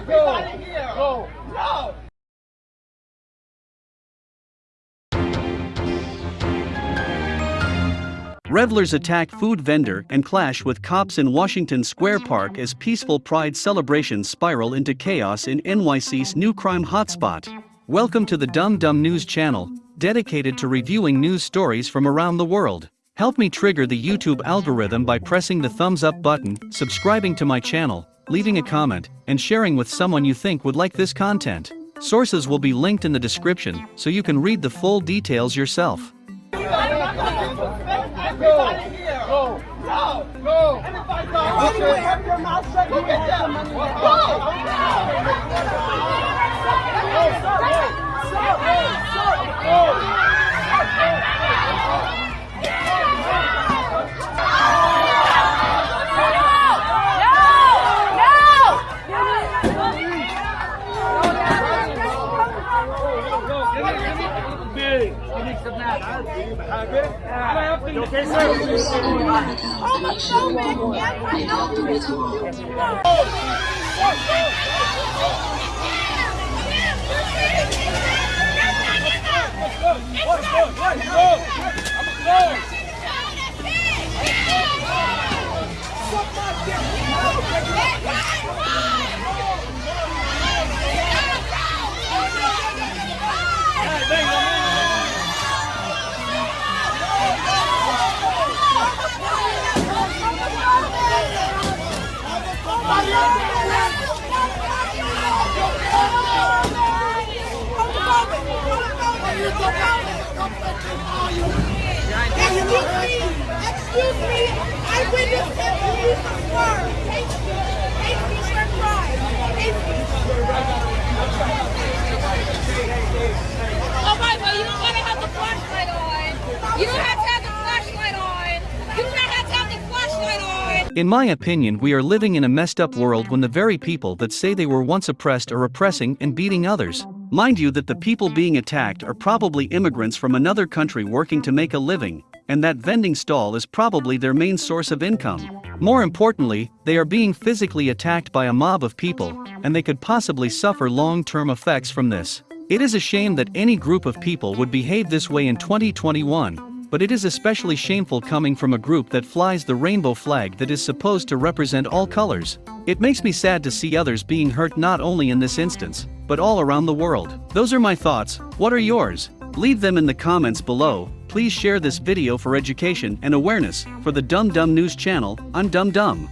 Everybody here. Go. No. Revelers attack food vendor and clash with cops in Washington Square Park as peaceful pride celebrations spiral into chaos in NYC's new crime hotspot. Welcome to the Dumb Dumb News channel, dedicated to reviewing news stories from around the world. Help me trigger the YouTube algorithm by pressing the thumbs up button, subscribing to my channel, leaving a comment, and sharing with someone you think would like this content. Sources will be linked in the description so you can read the full details yourself. Everybody here. Go. Go. Go. Anyway, have your mouth shut. You Look Homophobic, anti-LGBT. Excuse In my opinion, we are living in a messed up world when the very people that say they were once oppressed are oppressing and beating others. Mind you, that the people being attacked are probably immigrants from another country working to make a living, and that vending stall is probably their main source of income. More importantly, they are being physically attacked by a mob of people, and they could possibly suffer long term effects from this. It is a shame that any group of people would behave this way in 2021, but it is especially shameful coming from a group that flies the rainbow flag that is supposed to represent all colors. It makes me sad to see others being hurt not only in this instance, but all around the world. Those are my thoughts, what are yours? Leave them in the comments below, please share this video for education and awareness, for the Dumb Dumb News channel, I'm Dumb Dumb.